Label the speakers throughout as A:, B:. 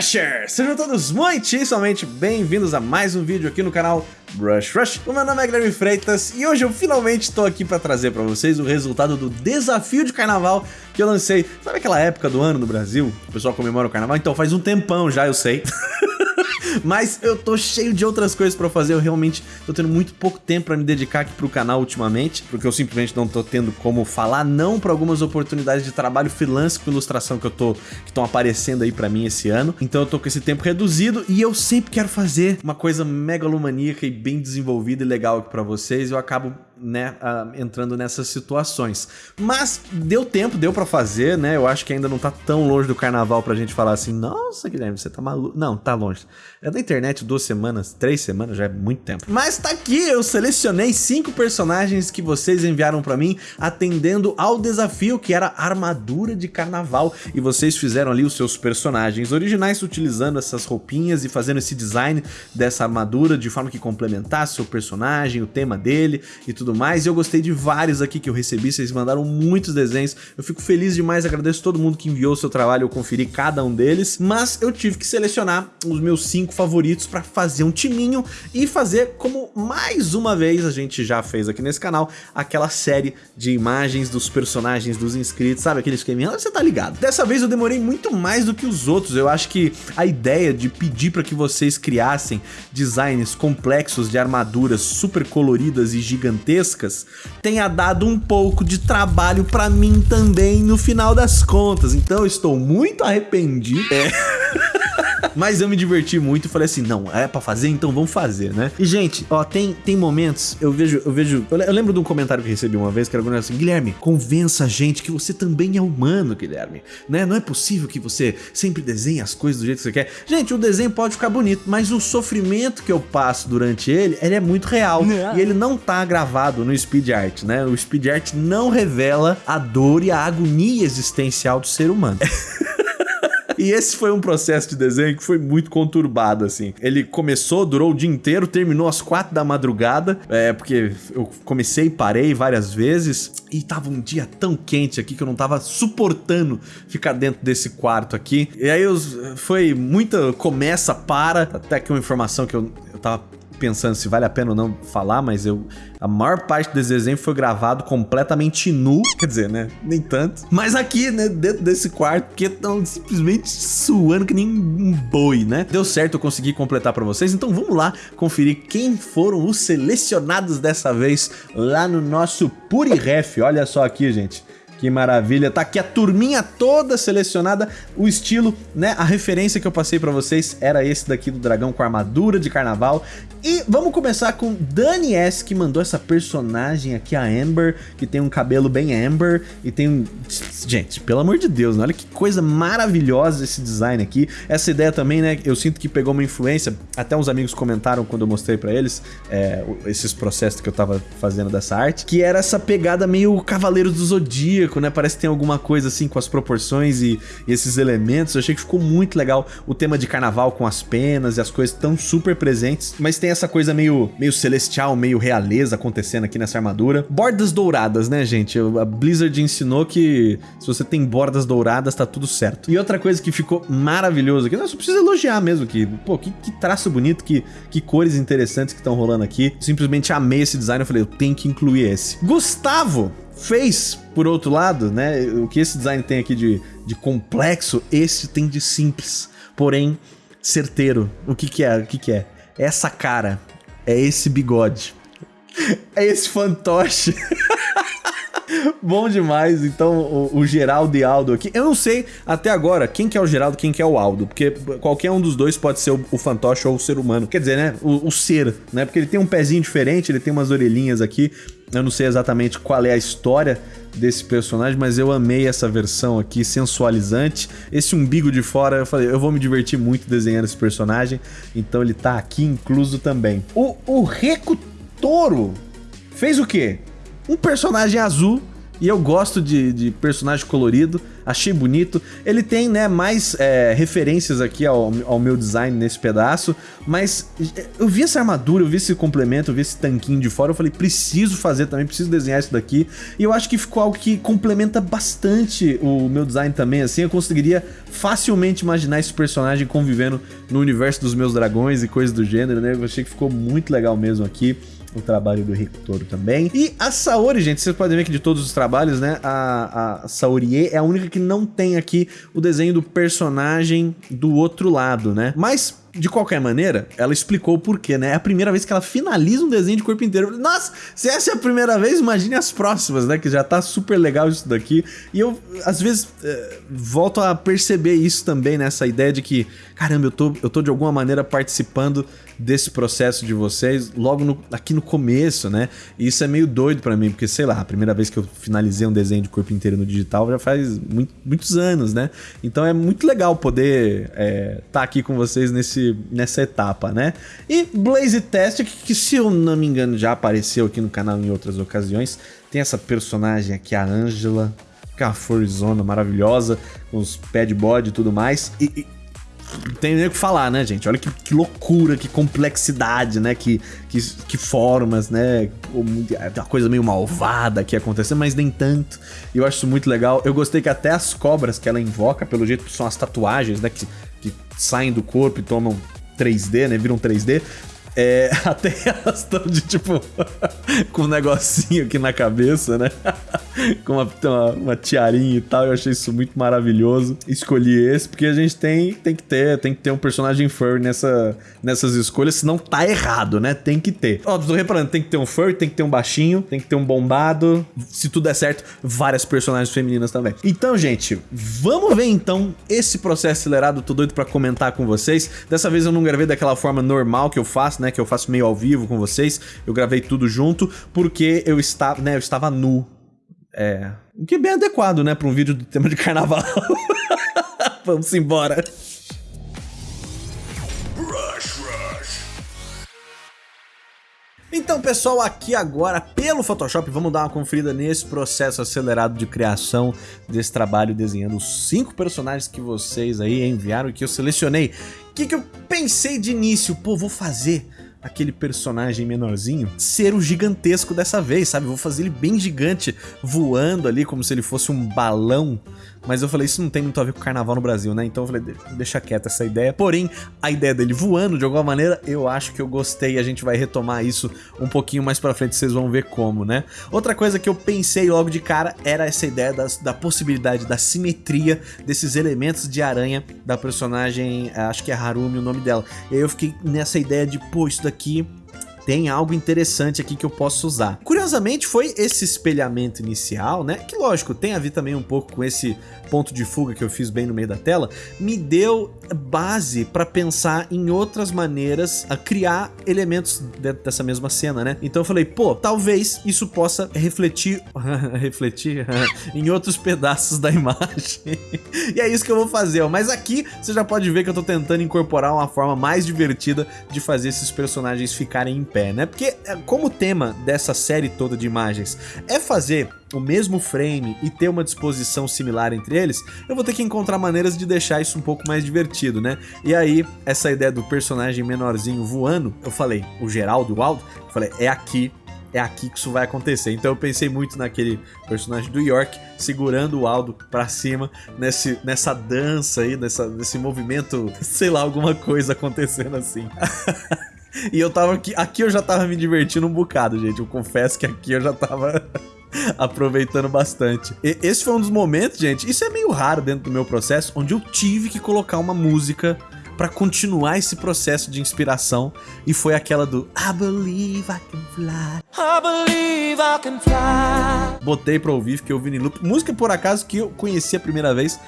A: Rushers! Sejam todos muitíssimamente bem-vindos a mais um vídeo aqui no canal Brush Rush. O meu nome é Guilherme Freitas e hoje eu finalmente estou aqui para trazer para vocês o resultado do desafio de carnaval que eu lancei. Sabe aquela época do ano no Brasil? O pessoal comemora o carnaval? Então faz um tempão já, eu sei. Mas eu tô cheio de outras coisas pra fazer, eu realmente tô tendo muito pouco tempo pra me dedicar aqui pro canal ultimamente, porque eu simplesmente não tô tendo como falar não pra algumas oportunidades de trabalho freelance com ilustração que eu tô, que estão aparecendo aí pra mim esse ano. Então eu tô com esse tempo reduzido e eu sempre quero fazer uma coisa megalomaníaca e bem desenvolvida e legal aqui pra vocês, eu acabo né, uh, entrando nessas situações. Mas deu tempo, deu para fazer, né? Eu acho que ainda não tá tão longe do carnaval pra gente falar assim, nossa, Guilherme, você tá maluco. Não, tá longe. É da internet duas semanas, três semanas, já é muito tempo. Mas tá aqui, eu selecionei cinco personagens que vocês enviaram para mim, atendendo ao desafio que era armadura de carnaval. E vocês fizeram ali os seus personagens originais, utilizando essas roupinhas e fazendo esse design dessa armadura de forma que complementasse o personagem, o tema dele e tudo tudo mais. E eu gostei de vários aqui que eu recebi, vocês mandaram muitos desenhos. Eu fico feliz demais, agradeço todo mundo que enviou o seu trabalho, eu conferi cada um deles. Mas eu tive que selecionar os meus cinco favoritos para fazer um timinho e fazer como mais uma vez a gente já fez aqui nesse canal, aquela série de imagens dos personagens dos inscritos, sabe? Aquele esqueminha, você tá ligado. Dessa vez eu demorei muito mais do que os outros, eu acho que a ideia de pedir para que vocês criassem designs complexos de armaduras super coloridas e gigantescas gigantescas tenha dado um pouco de trabalho para mim também no final das contas. Então eu estou muito arrependido. É. Mas eu me diverti muito e falei assim, não, é para fazer, então vamos fazer, né? E gente, ó, tem, tem momentos, eu vejo, eu vejo, eu lembro de um comentário que recebi uma vez que era assim, Guilherme, convença a gente que você também é humano, Guilherme, né? Não é possível que você sempre desenhe as coisas do jeito que você quer. Gente, o desenho pode ficar bonito, mas o sofrimento que eu passo durante ele, ele é muito real. É. E ele não tá gravado no speed art, né? O speed art não revela a dor e a agonia existencial do ser humano. E esse foi um processo de desenho que foi muito conturbado, assim. Ele começou, durou o dia inteiro, terminou às quatro da madrugada, é, porque eu comecei e parei várias vezes, e tava um dia tão quente aqui que eu não tava suportando ficar dentro desse quarto aqui. E aí eu, foi muita começa, para, até que uma informação que eu, eu tava pensando se vale a pena ou não falar, mas eu a maior parte desse desenho foi gravado completamente nu, quer dizer, né, nem tanto. Mas aqui, né, dentro desse quarto, porque estão simplesmente suando que nem um boi, né? Deu certo, eu consegui completar para vocês, então vamos lá conferir quem foram os selecionados dessa vez lá no nosso Puriref. Olha só aqui, gente. Que maravilha. Tá aqui a turminha toda selecionada. O estilo, né? A referência que eu passei pra vocês era esse daqui do dragão com armadura de carnaval. E vamos começar com Dani S, que mandou essa personagem aqui, a Amber, que tem um cabelo bem Amber e tem um... Gente, pelo amor de Deus, né? olha que coisa maravilhosa esse design aqui. Essa ideia também, né? Eu sinto que pegou uma influência, até uns amigos comentaram quando eu mostrei pra eles é, esses processos que eu tava fazendo dessa arte, que era essa pegada meio Cavaleiro do Zodíaco, né? Parece que tem alguma coisa assim com as proporções e, e esses elementos. Eu achei que ficou muito legal o tema de carnaval com as penas e as coisas tão super presentes, mas tem essa coisa meio, meio celestial, meio realeza acontecendo aqui nessa armadura. Bordas douradas, né, gente? A Blizzard ensinou que se você tem bordas douradas, tá tudo certo. E outra coisa que ficou maravilhoso aqui, não, só precisa elogiar mesmo que, pô, que, que traço bonito, que, que cores interessantes que estão rolando aqui. Simplesmente amei esse design, eu falei, eu tenho que incluir esse. Gustavo fez, por outro lado, né, o que esse design tem aqui de, de complexo, esse tem de simples, porém certeiro. O que que é? O que que é? Essa cara, é esse bigode, é esse fantoche. Bom demais, então o, o, Geraldo e Aldo aqui. Eu não sei até agora quem que é o Geraldo quem que é o Aldo, porque qualquer um dos dois pode ser o, o fantoche ou o ser humano. Quer dizer, né? O, o, ser, né? Porque ele tem um pezinho diferente, ele tem umas orelhinhas aqui. Eu não sei exatamente qual é a história desse personagem, mas eu amei essa versão aqui, sensualizante. Esse umbigo de fora, eu falei, eu vou me divertir muito desenhando esse personagem, então ele tá aqui incluso também. O, o Reco Toro fez o quê? Um personagem azul, e eu gosto de, de personagem colorido, achei bonito. Ele tem, né, mais é, referências aqui ao, ao meu design nesse pedaço, mas é, eu vi essa armadura, eu vi esse complemento, eu vi esse tanquinho de fora, eu falei, preciso fazer também, preciso desenhar isso daqui, e eu acho que ficou algo que complementa bastante o meu design também, assim, eu conseguiria facilmente imaginar esse personagem convivendo no universo dos meus dragões e coisas do gênero, né, eu achei que ficou muito legal mesmo aqui o trabalho do Rico Toro também. E a Saori, gente, vocês podem ver que de todos os trabalhos, né, a, a Saorie é a única que não tem aqui o desenho do personagem do outro lado, né? Mas de qualquer maneira, ela explicou o porquê, né? É a primeira vez que ela finaliza um desenho de corpo inteiro. Nossa, se essa é a primeira vez, imagine as próximas, né? Que já tá super legal isso daqui. E eu, às vezes, é, volto a perceber isso também, né? ideia de que, caramba, eu tô, eu tô de alguma maneira participando desse processo de vocês logo no, aqui no começo, né? E isso é meio doido para mim, porque sei lá, a primeira vez que eu finalizei um desenho de corpo inteiro no digital já faz muito, muitos anos, né? Então é muito legal poder estar é, tá aqui com vocês nesse, nessa etapa, né? E Blaze Test, que, que se eu não me engano já apareceu aqui no canal em outras ocasiões, tem essa personagem aqui, a Angela, que é uma Forzona maravilhosa, com os body e tudo mais. E, e tem nem o que falar, né, gente? Olha que, que, loucura, que complexidade, né? Que, que, que formas, né? Uma coisa meio malvada aqui acontecendo, mas nem tanto. Eu acho isso muito legal. Eu gostei que até as cobras que ela invoca, pelo jeito são as tatuagens, né? Que, que saem do corpo e tomam 3D, né? Viram 3D. É, até elas estão de tipo com um negocinho aqui na cabeça, né? com uma, uma, uma, tiarinha e tal. Eu achei isso muito maravilhoso. Escolhi esse porque a gente tem, tem que ter, tem que ter um personagem furry nessa, nessas escolhas, senão tá errado, né? Tem que ter. Ó, tô reparando, tem que ter um furry, tem que ter um baixinho, tem que ter um bombado. Se tudo der certo, várias personagens femininas também. Então, gente, vamos ver então esse processo acelerado. Tô doido pra comentar com vocês. Dessa vez eu não gravei daquela forma normal que eu faço, né? Que eu faço meio ao vivo com vocês. Eu gravei tudo junto porque eu estava, né? Eu estava nu é. O que é bem adequado, né, para um vídeo do tema de carnaval. Vamos embora. Então, pessoal, aqui agora pelo Photoshop, vamos dar uma conferida nesse processo acelerado de criação desse trabalho, desenhando os cinco personagens que vocês aí enviaram e que eu selecionei. O que, que eu pensei de início? Pô, vou fazer aquele personagem menorzinho ser o gigantesco dessa vez, sabe? Vou fazer ele bem gigante, voando ali como se ele fosse um balão mas eu falei, isso não tem muito a ver com carnaval no Brasil, né? Então eu falei, deixa quieta essa ideia. Porém, a ideia dele voando, de alguma maneira, eu acho que eu gostei. A gente vai retomar isso um pouquinho mais pra frente, vocês vão ver como, né? Outra coisa que eu pensei logo de cara era essa ideia das, da possibilidade da simetria desses elementos de aranha da personagem, acho que é Harumi o nome dela. E aí eu fiquei nessa ideia de, pô, isso daqui tem algo interessante aqui que eu posso usar. Curiosamente foi esse espelhamento inicial, né, que lógico, tem a ver também um pouco com esse ponto de fuga que eu fiz bem no meio da tela, me deu base para pensar em outras maneiras a criar elementos dentro dessa mesma cena, né? Então eu falei, pô, talvez isso possa refletir, refletir em outros pedaços da imagem. e é isso que eu vou fazer, ó. mas aqui você já pode ver que eu tô tentando incorporar uma forma mais divertida de fazer esses personagens ficarem em pé, né? Porque é, como o tema dessa série toda de imagens é fazer o mesmo frame e ter uma disposição similar entre eles, eu vou ter que encontrar maneiras de deixar isso um pouco mais divertido, né? E aí, essa ideia do personagem menorzinho voando, eu falei, o Geraldo, o Aldo, eu falei, é aqui é aqui que isso vai acontecer. Então eu pensei muito naquele personagem do York segurando o Aldo pra cima, nesse, nessa dança aí, nessa, nesse movimento, sei lá, alguma coisa acontecendo assim. e eu tava aqui, aqui eu já tava me divertindo um bocado, gente. Eu confesso que aqui eu já tava aproveitando bastante. E esse foi um dos momentos, gente, isso é meio raro dentro do meu processo, onde eu tive que colocar uma música para continuar esse processo de inspiração e foi aquela do I believe I can fly. I believe I can fly. Botei pra ouvir, fiquei ouvindo em loop. Música, por acaso, que eu conheci a primeira vez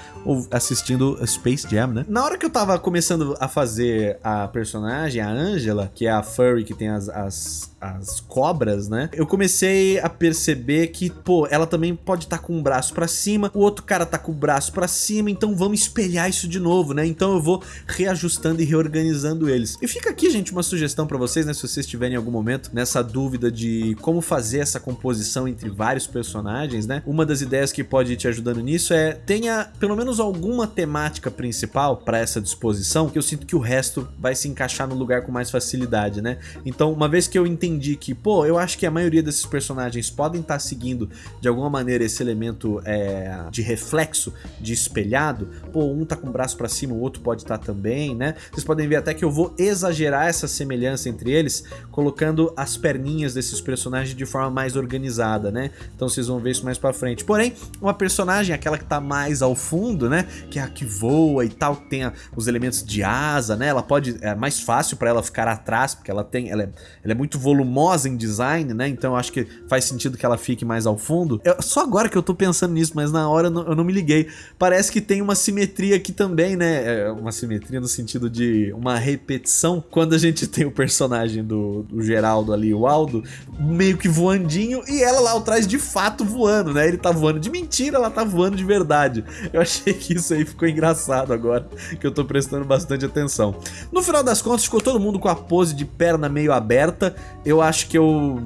A: assistindo Space Jam, né? Na hora que eu tava começando a fazer a personagem, a Angela, que é a furry que tem as, as as cobras, né? Eu comecei a perceber que, pô, ela também pode estar tá com o braço para cima, o outro cara tá com o braço para cima, então vamos espelhar isso de novo, né? Então eu vou reajustar reajustando e reorganizando eles. E fica aqui, gente, uma sugestão para vocês, né, se vocês tiverem em algum momento nessa dúvida de como fazer essa composição entre vários personagens, né? Uma das ideias que pode ir te ajudando nisso é tenha pelo menos alguma temática principal para essa disposição, que eu sinto que o resto vai se encaixar no lugar com mais facilidade, né? Então, uma vez que eu entendi que, pô, eu acho que a maioria desses personagens podem estar tá seguindo de alguma maneira esse elemento é, de reflexo, de espelhado, pô, um tá com o braço para cima, o outro pode estar tá também, né? Vocês podem ver até que eu vou exagerar essa semelhança entre eles, colocando as perninhas desses personagens de forma mais organizada, né? Então vocês vão ver isso mais pra frente. Porém, uma personagem, aquela que tá mais ao fundo, né? Que é a que voa e tal, tem a, os elementos de asa, né? Ela pode, é mais fácil para ela ficar atrás, porque ela tem, ela é, ela é muito volumosa em design, né? Então eu acho que faz sentido que ela fique mais ao fundo. Eu, só agora que eu tô pensando nisso, mas na hora eu não, eu não me liguei. Parece que tem uma simetria aqui também, né? É uma simetria no sentido de uma repetição. Quando a gente tem o personagem do, do Geraldo ali, o Aldo, meio que voandinho e ela lá atrás de fato voando, né? Ele tá voando de mentira, ela tá voando de verdade. Eu achei que isso aí ficou engraçado agora, que eu tô prestando bastante atenção. No final das contas, ficou todo mundo com a pose de perna meio aberta. Eu acho que eu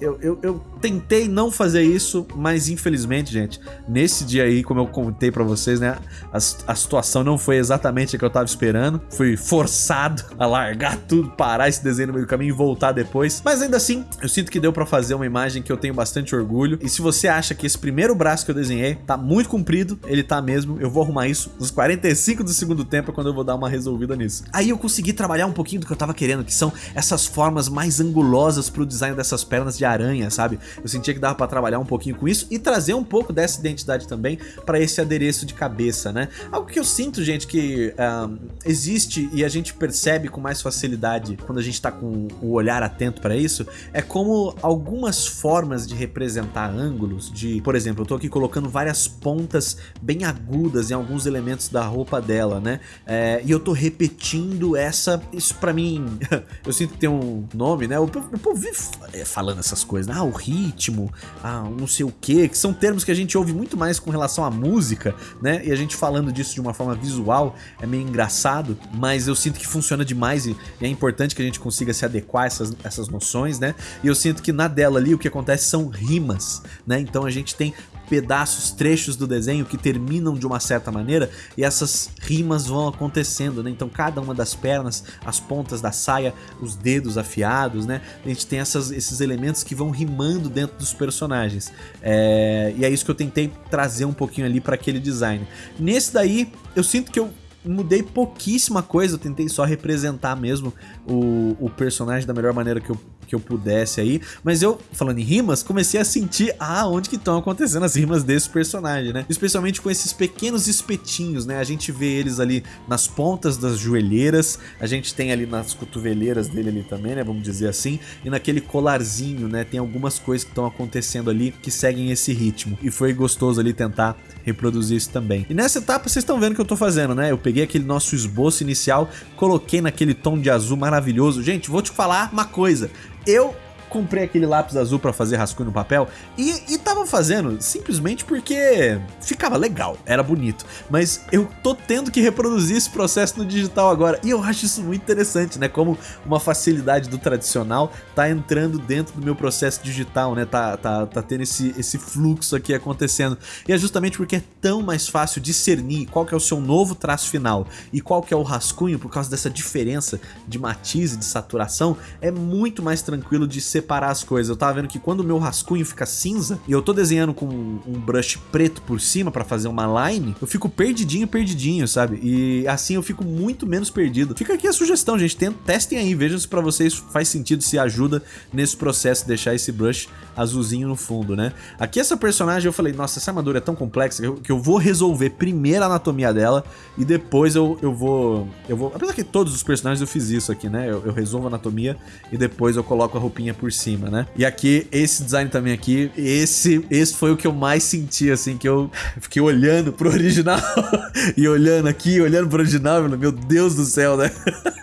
A: eu, eu, eu, tentei não fazer isso, mas infelizmente, gente, nesse dia aí, como eu contei pra vocês, né, a, a situação não foi exatamente a que eu tava esperando. Fui forçado a largar tudo, parar esse desenho no meio do caminho e voltar depois. Mas ainda assim, eu sinto que deu pra fazer uma imagem que eu tenho bastante orgulho. E se você acha que esse primeiro braço que eu desenhei tá muito comprido, ele tá mesmo, eu vou arrumar isso nos 45 do segundo tempo, é quando eu vou dar uma resolvida nisso. Aí eu consegui trabalhar um pouquinho do que eu tava querendo, que são essas formas mais angulosas pro design dessas pernas de aranha, sabe? Eu sentia que dava pra trabalhar um pouquinho com isso e trazer um pouco dessa identidade também para esse adereço de cabeça, né? Algo que eu sinto, gente, que um, existe e a gente percebe com mais facilidade quando a gente tá com o olhar atento para isso, é como algumas formas de representar ângulos, de, por exemplo, eu tô aqui colocando várias pontas bem agudas em alguns elementos da roupa dela, né? É, e eu tô repetindo essa, isso para mim, eu sinto que tem um nome, né? O povo vive falando essas essas coisas. Ah, o ritmo, ah, não sei o que, que são termos que a gente ouve muito mais com relação à música, né? E a gente falando disso de uma forma visual é meio engraçado, mas eu sinto que funciona demais e, é importante que a gente consiga se adequar a essas, essas noções, né? E eu sinto que na dela ali o que acontece são rimas, né? Então a gente tem pedaços, trechos do desenho que terminam de uma certa maneira e essas rimas vão acontecendo, né? Então cada uma das pernas, as pontas da saia, os dedos afiados, né? A gente tem essas, esses elementos que vão rimando dentro dos personagens. É... E é isso que eu tentei trazer um pouquinho ali para aquele design. Nesse daí, eu sinto que eu mudei pouquíssima coisa, eu tentei só representar mesmo o, o personagem da melhor maneira que eu, que eu pudesse aí, mas eu, falando em rimas, comecei a sentir, ah, onde que estão acontecendo as rimas desse personagem, né? Especialmente com esses pequenos espetinhos, né? A gente vê eles ali nas pontas das joelheiras, a gente tem ali nas cotoveleiras dele ali também, né? Vamos dizer assim, e naquele colarzinho, né? Tem algumas coisas que estão acontecendo ali que seguem esse ritmo, e foi gostoso ali tentar reproduzir isso também. E nessa etapa vocês estão vendo o que eu tô fazendo, né? Eu peguei aquele nosso esboço inicial, coloquei naquele tom de azul maravilhoso. Gente, vou te falar uma coisa. Eu comprei aquele lápis azul para fazer rascunho no papel e, e tava fazendo simplesmente porque ficava legal, era bonito. Mas eu tô tendo que reproduzir esse processo no digital agora e eu acho isso muito interessante, né? Como uma facilidade do tradicional tá entrando dentro do meu processo digital, né? Tá, tá, tá tendo esse, esse fluxo aqui acontecendo. E é justamente porque é tão mais fácil discernir qual que é o seu novo traço final e qual que é o rascunho por causa dessa diferença de matiz e de saturação, é muito mais tranquilo de ser separar as coisas. Eu tava vendo que quando o meu rascunho fica cinza e eu tô desenhando com um brush preto por cima para fazer uma line, eu fico perdidinho, perdidinho, sabe? E assim eu fico muito menos perdido. Fica aqui a sugestão, gente. Testem aí, vejam se pra vocês faz sentido, se ajuda nesse processo deixar esse brush azulzinho no fundo, né? Aqui essa personagem eu falei, nossa, essa armadura é tão complexa que eu, que eu vou resolver primeiro a anatomia dela e depois eu, eu vou... Eu vou... Apesar que todos os personagens eu fiz isso aqui, né? Eu, eu resolvo a anatomia e depois eu coloco a roupinha por por cima, né? E aqui, esse design também aqui, esse, esse foi o que eu mais senti, assim, que eu fiquei olhando pro original e olhando aqui, olhando pro original, meu Deus do céu, né?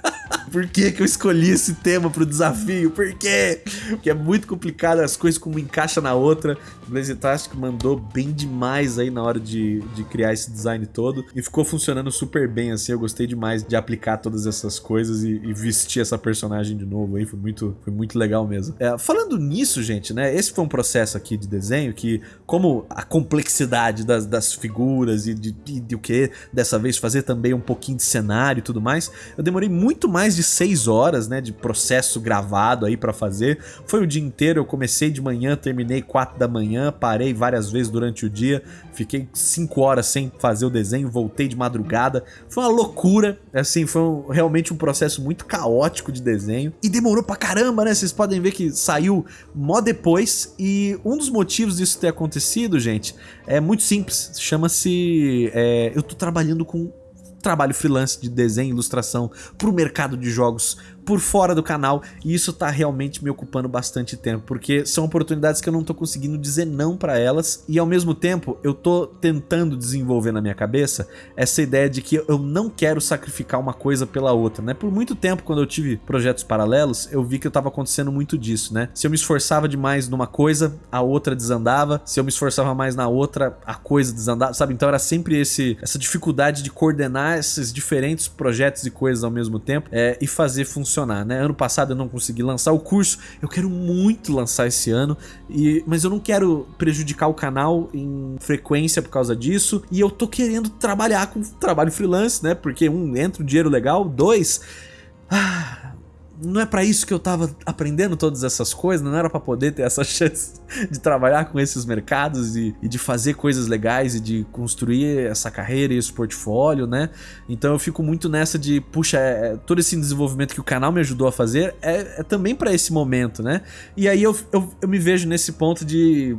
A: por que que eu escolhi esse tema pro desafio? Por quê? Porque é muito complicado as coisas como encaixa na outra. Blazetastic mandou bem demais aí na hora de, de criar esse design todo e ficou funcionando super bem assim. Eu gostei demais de aplicar todas essas coisas e, e vestir essa personagem de novo aí. Foi muito, foi muito legal mesmo. É, falando nisso, gente, né? Esse foi um processo aqui de desenho que, como a complexidade das, das figuras e de, de, de o que dessa vez fazer também um pouquinho de cenário e tudo mais, eu demorei muito mais de seis horas, né? De processo gravado aí para fazer. Foi o dia inteiro, eu comecei de manhã, terminei quatro da manhã, parei várias vezes durante o dia, fiquei cinco horas sem fazer o desenho, voltei de madrugada. Foi uma loucura, assim, foi um, realmente um processo muito caótico de desenho e demorou pra caramba, né? Vocês podem ver que saiu mó depois e um dos motivos disso ter acontecido, gente, é muito simples. Chama-se... É, eu tô trabalhando com trabalho freelance de desenho e ilustração para o mercado de jogos por fora do canal e isso tá realmente me ocupando bastante tempo, porque são oportunidades que eu não tô conseguindo dizer não para elas e ao mesmo tempo eu tô tentando desenvolver na minha cabeça essa ideia de que eu não quero sacrificar uma coisa pela outra, né? Por muito tempo quando eu tive projetos paralelos, eu vi que eu tava acontecendo muito disso, né? Se eu me esforçava demais numa coisa, a outra desandava, se eu me esforçava mais na outra, a coisa desandava, sabe? Então era sempre esse essa dificuldade de coordenar esses diferentes projetos e coisas ao mesmo tempo é, e fazer funcionar funcionar, né? Ano passado eu não consegui lançar o curso, eu quero muito lançar esse ano, e, mas eu não quero prejudicar o canal em frequência por causa disso, e eu tô querendo trabalhar com trabalho freelance, né? Porque um, entra um dinheiro legal, dois... Ah, não é para isso que eu tava aprendendo todas essas coisas, não era para poder ter essa chance de trabalhar com esses mercados e, e, de fazer coisas legais e de construir essa carreira e esse portfólio, né? Então eu fico muito nessa de, puxa, é, é todo esse desenvolvimento que o canal me ajudou a fazer é, é também para esse momento, né? E aí eu, eu, eu me vejo nesse ponto de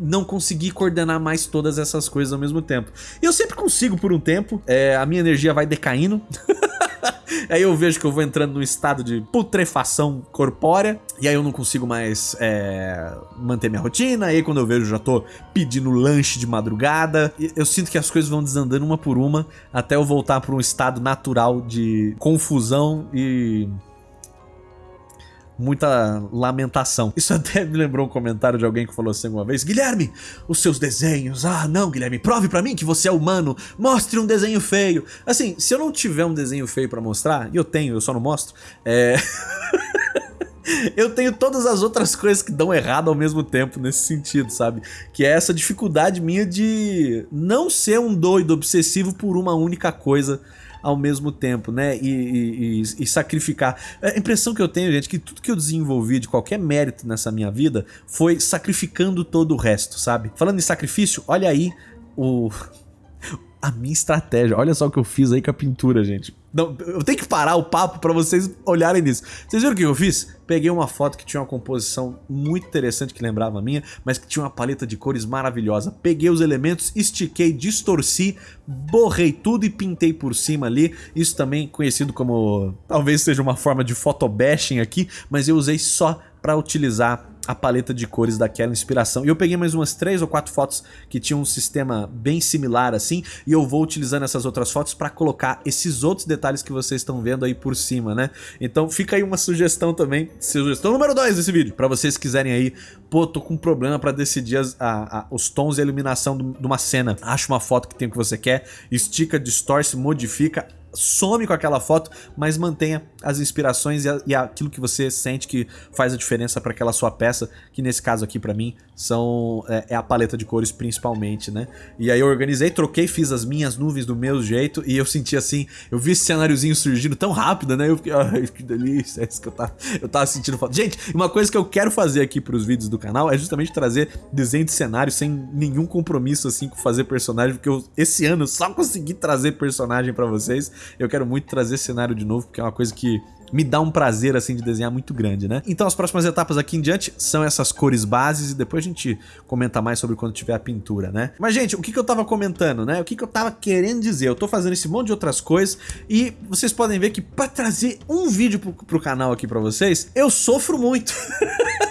A: não conseguir coordenar mais todas essas coisas ao mesmo tempo. E eu sempre consigo por um tempo, é, a minha energia vai decaindo. aí eu vejo que eu vou entrando num estado de putrefação corpórea, e aí eu não consigo mais é, manter minha rotina, aí quando eu vejo já tô pedindo lanche de madrugada, eu sinto que as coisas vão desandando uma por uma, até eu voltar para um estado natural de confusão e muita lamentação. Isso até me lembrou um comentário de alguém que falou assim uma vez, Guilherme, os seus desenhos, ah não Guilherme, prove pra mim que você é humano, mostre um desenho feio. Assim, se eu não tiver um desenho feio pra mostrar, e eu tenho, eu só não mostro, é... eu tenho todas as outras coisas que dão errado ao mesmo tempo nesse sentido, sabe? Que é essa dificuldade minha de não ser um doido obsessivo por uma única coisa ao mesmo tempo, né? E, e, e, sacrificar. A impressão que eu tenho, gente, é que tudo que eu desenvolvi de qualquer mérito nessa minha vida foi sacrificando todo o resto, sabe? Falando em sacrifício, olha aí o a minha estratégia. Olha só o que eu fiz aí com a pintura, gente. Não, eu tenho que parar o papo para vocês olharem nisso. Vocês viram o que eu fiz? Peguei uma foto que tinha uma composição muito interessante que lembrava a minha, mas que tinha uma paleta de cores maravilhosa. Peguei os elementos, estiquei, distorci, borrei tudo e pintei por cima ali. Isso também conhecido como... talvez seja uma forma de photobashing aqui, mas eu usei só para utilizar a paleta de cores daquela inspiração. E eu peguei mais umas três ou quatro fotos que tinham um sistema bem similar assim, e eu vou utilizando essas outras fotos para colocar esses outros detalhes que vocês estão vendo aí por cima, né? Então fica aí uma sugestão também, sugestão número 2 desse vídeo, para vocês quiserem aí, pô, tô com um problema para decidir as, a, a, os tons e a iluminação de uma cena. Acha uma foto que tem o que você quer, estica, distorce, modifica, some com aquela foto, mas mantenha as inspirações e, a, e aquilo que você sente que faz a diferença para aquela sua peça, que nesse caso aqui para mim são é, é, a paleta de cores principalmente, né? E aí eu organizei, troquei, fiz as minhas nuvens do meu jeito e eu senti assim, eu vi esse cenáriozinho surgindo tão rápido, né? Eu fiquei, ai, que delícia, é isso que eu tava, eu tava sentindo falta. Gente, uma coisa que eu quero fazer aqui pros vídeos do canal é justamente trazer desenho de cenário sem nenhum compromisso assim com fazer personagem, porque eu, esse ano só consegui trazer personagem para vocês eu quero muito trazer esse cenário de novo, porque é uma coisa que me dá um prazer assim de desenhar muito grande, né? Então as próximas etapas aqui em diante são essas cores bases e depois a gente comenta mais sobre quando tiver a pintura, né? Mas gente, o que, que eu tava comentando, né? O que, que eu tava querendo dizer? Eu tô fazendo esse monte de outras coisas e vocês podem ver que pra trazer um vídeo pro, pro canal aqui pra vocês, eu sofro muito.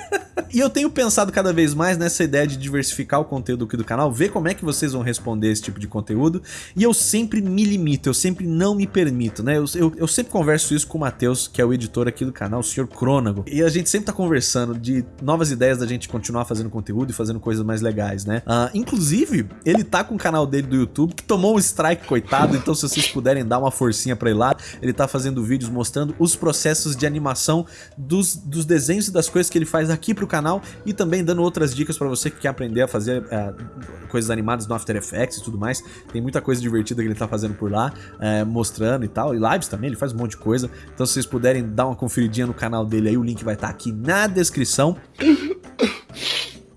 A: e eu tenho pensado cada vez mais nessa ideia de diversificar o conteúdo aqui do canal, ver como é que vocês vão responder esse tipo de conteúdo, e eu sempre me limito, eu sempre não me permito, né? Eu, eu, eu sempre converso isso com o Matheus, que é o editor aqui do canal, o Sr. Crônago, e a gente sempre tá conversando de novas ideias da gente continuar fazendo conteúdo e fazendo coisas mais legais, né? Uh, inclusive, ele tá com o canal dele do YouTube, que tomou um strike, coitado, então se vocês puderem dar uma forcinha pra ir lá, ele tá fazendo vídeos mostrando os processos de animação dos, dos desenhos e das coisas que ele faz aqui pro canal e também dando outras dicas pra você que quer aprender a fazer é, coisas animadas no After Effects e tudo mais. Tem muita coisa divertida que ele tá fazendo por lá, é, mostrando e tal, e lives também, ele faz um monte de coisa. Então se vocês puderem dar uma conferidinha no canal dele aí, o link vai estar tá aqui na descrição.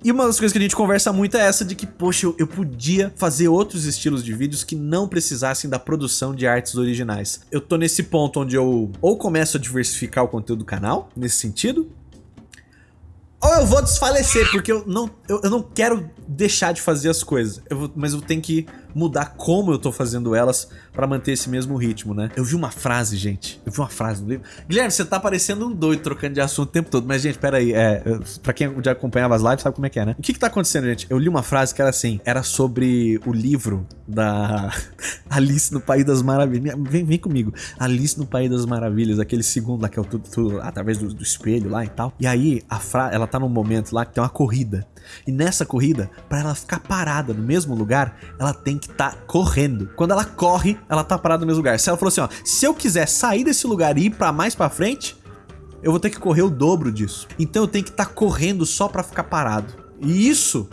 A: E uma das coisas que a gente conversa muito é essa de que, poxa, eu, eu, podia fazer outros estilos de vídeos que não precisassem da produção de artes originais. Eu tô nesse ponto onde eu ou começo a diversificar o conteúdo do canal, nesse sentido, ou eu vou desfalecer, porque eu não, eu, eu não quero deixar de fazer as coisas, eu vou, mas eu tenho que mudar como eu tô fazendo elas pra manter esse mesmo ritmo, né? Eu vi uma frase, gente, eu vi uma frase no livro. Guilherme, você tá parecendo um doido trocando de assunto o tempo todo, mas gente, pera aí, é, pra quem já acompanhava as lives sabe como é que é, né? O que que tá acontecendo, gente? Eu li uma frase que era assim, era sobre o livro da Alice no País das Maravilhas. Vem, vem comigo. Alice no País das Maravilhas, aquele segundo lá que é o tudo, tudo através do, do espelho lá e tal. E aí, a fra ela tá num momento lá que tem uma corrida. E nessa corrida, para ela ficar parada no mesmo lugar, ela tem que estar tá correndo. Quando ela corre, ela tá parada no mesmo lugar. Se ela falou assim, ó, se eu quiser sair desse lugar e ir para mais para frente, eu vou ter que correr o dobro disso. Então eu tenho que estar tá correndo só para ficar parado. E isso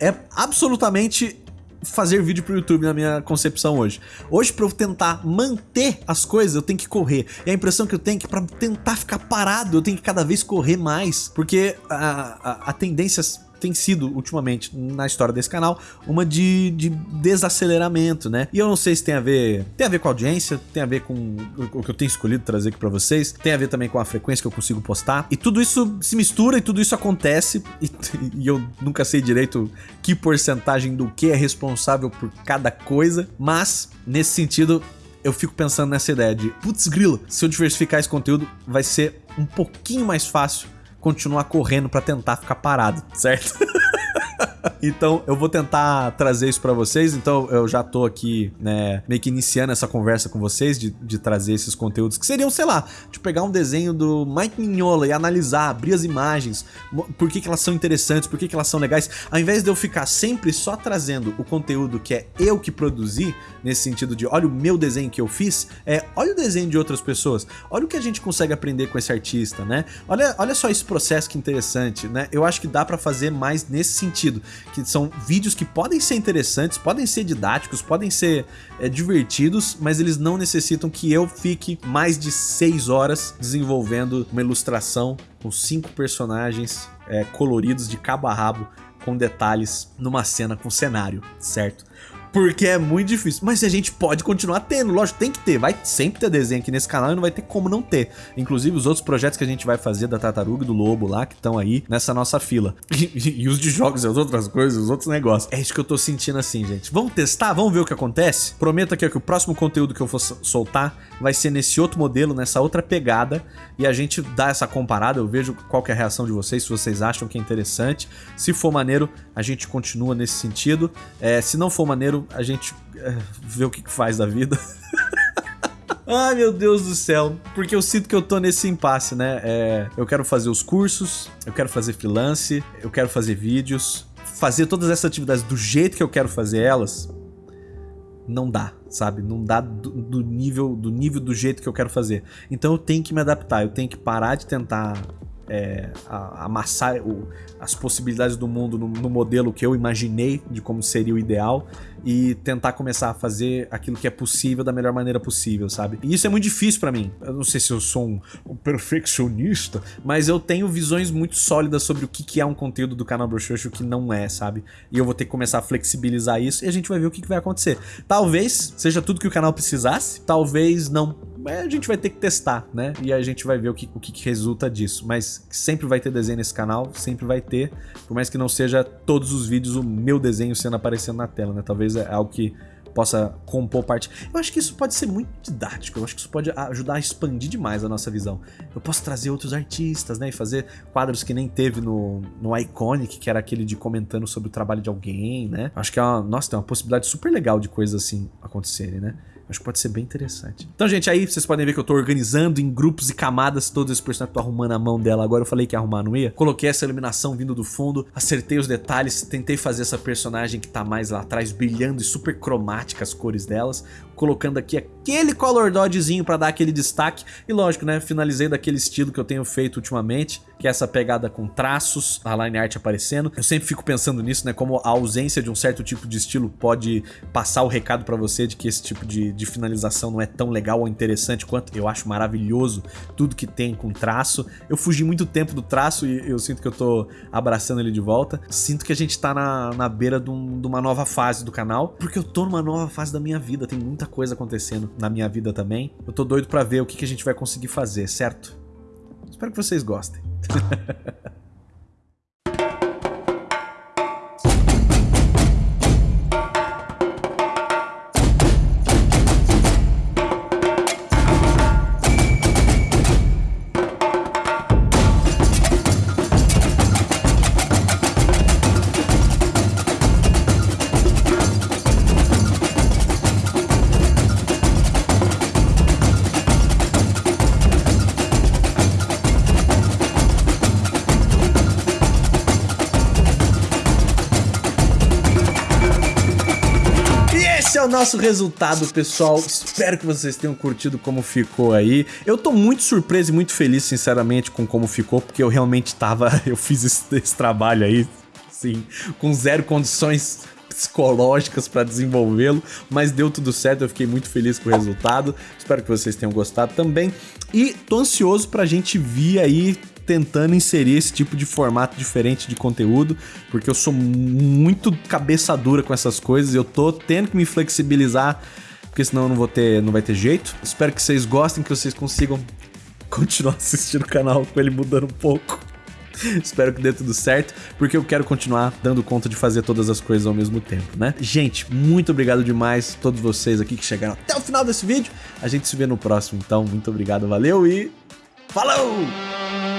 A: é absolutamente fazer vídeo pro YouTube na minha concepção hoje. Hoje, para eu tentar manter as coisas, eu tenho que correr. E a impressão que eu tenho é que para tentar ficar parado, eu tenho que cada vez correr mais. Porque a, a, a tendência tem sido, ultimamente, na história desse canal, uma de, de desaceleramento, né? E eu não sei se tem a ver... Tem a ver com a audiência, tem a ver com o que eu tenho escolhido trazer aqui pra vocês, tem a ver também com a frequência que eu consigo postar. E tudo isso se mistura e tudo isso acontece, e, e eu nunca sei direito que porcentagem do que é responsável por cada coisa, mas, nesse sentido, eu fico pensando nessa ideia de, putz grilo, se eu diversificar esse conteúdo, vai ser um pouquinho mais fácil continuar correndo para tentar ficar parado, certo? então eu vou tentar trazer isso para vocês. Então eu já tô aqui, né, meio que iniciando essa conversa com vocês de, de trazer esses conteúdos que seriam, sei lá, de pegar um desenho do Mike Mignola e analisar, abrir as imagens, por que, que elas são interessantes, por que, que elas são legais, ao invés de eu ficar sempre só trazendo o conteúdo que é eu que produzi, nesse sentido de olha o meu desenho que eu fiz, é olha o desenho de outras pessoas, olha o que a gente consegue aprender com esse artista, né? Olha, olha só esse processo que interessante, né? Eu acho que dá para fazer mais nesse sentido, que são vídeos que podem ser interessantes, podem ser didáticos, podem ser é, divertidos, mas eles não necessitam que eu fique mais de 6 horas desenvolvendo uma ilustração com cinco personagens é, coloridos de cabo a rabo com detalhes numa cena com cenário, certo? Porque é muito difícil. Mas a gente pode continuar tendo, lógico, tem que ter. Vai sempre ter desenho aqui nesse canal e não vai ter como não ter. Inclusive os outros projetos que a gente vai fazer da Tartaruga e do Lobo lá, que estão aí nessa nossa fila. E, e, os de jogos as outras coisas, os outros negócios. É isso que eu tô sentindo assim, gente. Vamos testar? Vamos ver o que acontece? Prometo aqui que o próximo conteúdo que eu for soltar vai ser nesse outro modelo, nessa outra pegada. E a gente dá essa comparada. Eu vejo qual é a reação de vocês, se vocês acham que é interessante. Se for maneiro, a gente continua nesse sentido. É, se não for maneiro, a gente é, vê o que, que faz da vida. Ai, meu Deus do céu. Porque eu sinto que eu tô nesse impasse, né? É, eu quero fazer os cursos, eu quero fazer freelance, eu quero fazer vídeos. Fazer todas essas atividades do jeito que eu quero fazer elas, não dá, sabe? Não dá do, do, nível do nível do jeito que eu quero fazer. Então eu tenho que me adaptar, eu tenho que parar de tentar é, amassar o, as possibilidades do mundo no, no, modelo que eu imaginei de como seria o ideal e tentar começar a fazer aquilo que é possível da melhor maneira possível, sabe? E isso é muito difícil para mim. Eu não sei se eu sou um, um, perfeccionista, mas eu tenho visões muito sólidas sobre o que, que é um conteúdo do canal Bruxuxo e o que não é, sabe? E eu vou ter que começar a flexibilizar isso e a gente vai ver o que, que vai acontecer. Talvez seja tudo que o canal precisasse, talvez não a gente vai ter que testar, né? E a gente vai ver o que, o que, resulta disso. Mas sempre vai ter desenho nesse canal, sempre vai ter. Por mais que não seja todos os vídeos o meu desenho sendo aparecendo na tela, né? Talvez é algo que possa compor parte. Eu acho que isso pode ser muito didático, eu acho que isso pode ajudar a expandir demais a nossa visão. Eu posso trazer outros artistas, né, e fazer quadros que nem teve no, no Iconic, que era aquele de comentando sobre o trabalho de alguém, né? Acho que é uma, nossa, tem uma possibilidade super legal de coisas assim acontecerem, né? Acho que pode ser bem interessante. Então, gente, aí vocês podem ver que eu tô organizando em grupos e camadas todos esses personagens. Tô arrumando a mão dela agora. Eu falei que ia arrumar, não ia? Coloquei essa iluminação vindo do fundo, acertei os detalhes, tentei fazer essa personagem que tá mais lá atrás brilhando e super cromática as cores delas colocando aqui aquele color dodgezinho para dar aquele destaque. E lógico, né, finalizei daquele estilo que eu tenho feito ultimamente, que é essa pegada com traços, a line art aparecendo. Eu sempre fico pensando nisso, né, como a ausência de um certo tipo de estilo pode passar o recado para você de que esse tipo de, de finalização não é tão legal ou interessante quanto eu acho maravilhoso tudo que tem com traço. Eu fugi muito tempo do traço e eu sinto que eu tô abraçando ele de volta. Sinto que a gente tá na, na beira de, um, de uma nova fase do canal, porque eu tô numa nova fase da minha vida, tem muita coisa acontecendo na minha vida também. Eu tô doido pra ver o que, que a gente vai conseguir fazer, certo? Espero que vocês gostem. nosso resultado, pessoal. Espero que vocês tenham curtido como ficou aí. Eu tô muito surpreso e muito feliz, sinceramente, com como ficou, porque eu realmente tava... Eu fiz esse, esse trabalho aí, sim, com zero condições psicológicas para desenvolvê-lo, mas deu tudo certo, eu fiquei muito feliz com o resultado. Espero que vocês tenham gostado também. E tô ansioso pra gente vir aí tentando inserir esse tipo de formato diferente de conteúdo, porque eu sou muito cabeça dura com essas coisas, eu tô tendo que me flexibilizar, porque senão eu não vou ter, não vai ter jeito. Espero que vocês gostem, que vocês consigam continuar assistindo o canal com ele mudando um pouco. Espero que dê tudo certo, porque eu quero continuar dando conta de fazer todas as coisas ao mesmo tempo, né? Gente, muito obrigado demais a todos vocês aqui que chegaram até o final desse vídeo. A gente se vê no próximo, então muito obrigado, valeu e falou!